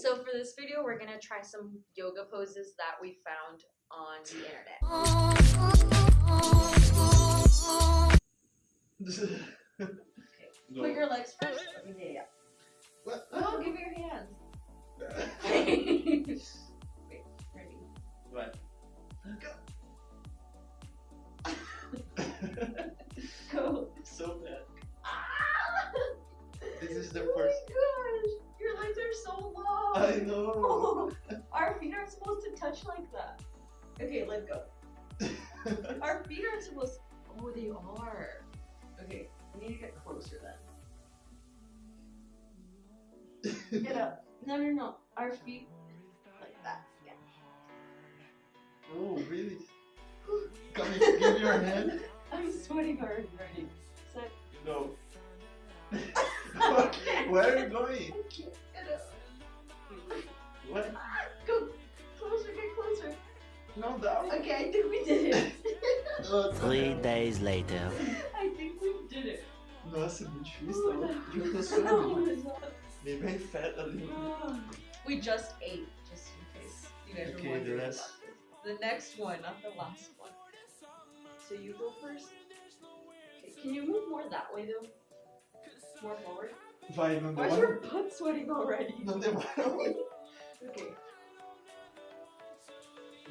So for this video, we're gonna try some yoga poses that we found on the internet. Know. Our feet aren't supposed to touch like that. Okay, let go. Our feet aren't supposed. Oh, they are. Okay, we need to get closer then. Get up. No, no, no. Our feet like that. Yeah. oh, really? Come here, give me your hand. I'm sweating already. Ready? Set. No. Where are you going? No, down. Okay, I think we did it. Three days later. I think we did it. Nossa, é muito difícil. Eu tô no, suando. it's not. Me bem fat ali. We just ate, just in case you guys Okay, were wondering the about this. The next one, not the last one. So you go first. Okay, can you move more that way though? More forward. Vai, não Why is demora. your butt sweating already? Não demora muito. Okay,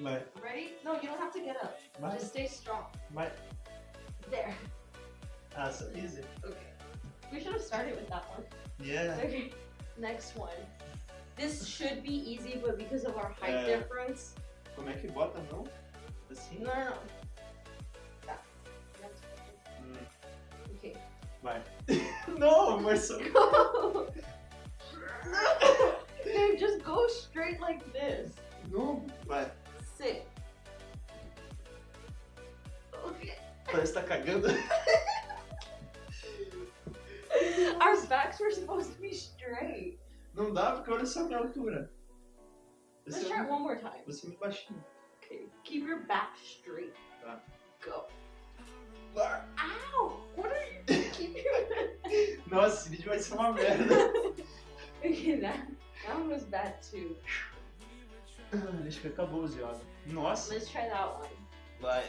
Vai, ready? No, you don't have to get up. vai, Just stay strong. vai. There. Ah, so easy. Okay. We should have started with that one. Yeah. Okay, next one. This should be easy, but because of our height Uh, difference. Como é que bota a mão? Assim? No, no, no. That. Hum, Okay. vai. Não, Marcelo. Go! no! Okay, just go straight like this. No, vai. Parece que tá cagando. Our backs were supposed to be straight. Não dá porque olha só a minha altura. Let's Você try é, it one more time. você é muito baixinho. Okay. Keep your back straight. Tá. Go. Ah, Ow! What are you Keep your Nossa, esse vídeo vai ser uma merda. Okay, that, that one was bad too. Ah, Acho que acabou o yoga. Nossa. Let's try that one. Vai.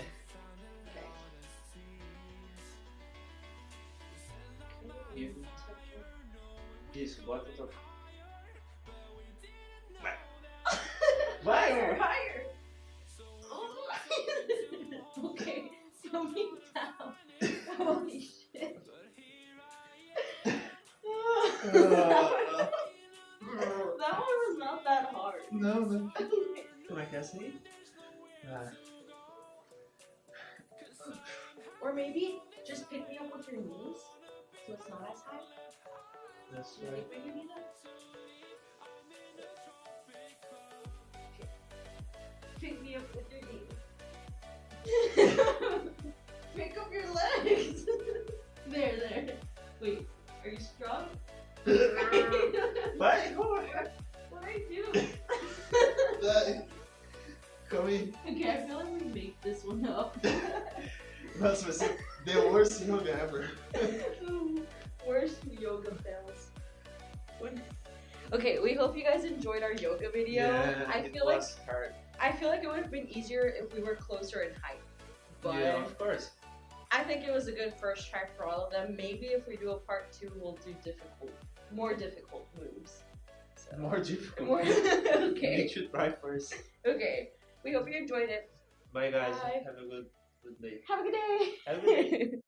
E- Isso, bota a tua. Vai, higher, amor. higher. okay, coming down. Holy shit. Ah, that one was not that hard. Não, não. Como é que é assim? Ah, or maybe just pick me up with your knees so it's not as high. that's You right. think we can do that? Okay. Pick me up with your knees. pick up your legs. there, there. Wait, are you strong? What do I do? Vai. Calma aí. okay, I feel like we make this one up. Vai ser the worst yoga ever. Worst yoga fails. Okay, we hope you guys enjoyed our yoga video. Yeah, I it feel like hard. I feel like it would have been easier if we were closer in height. But yeah, of course. I think it was a good first try for all of them. Maybe if we do a part two, we'll do difficult, more difficult moves. So. More difficult. More- You should try first. Okay. We hope you enjoyed it. Bye guys. Bye. Have a good good day. Have a good day. Have a good day.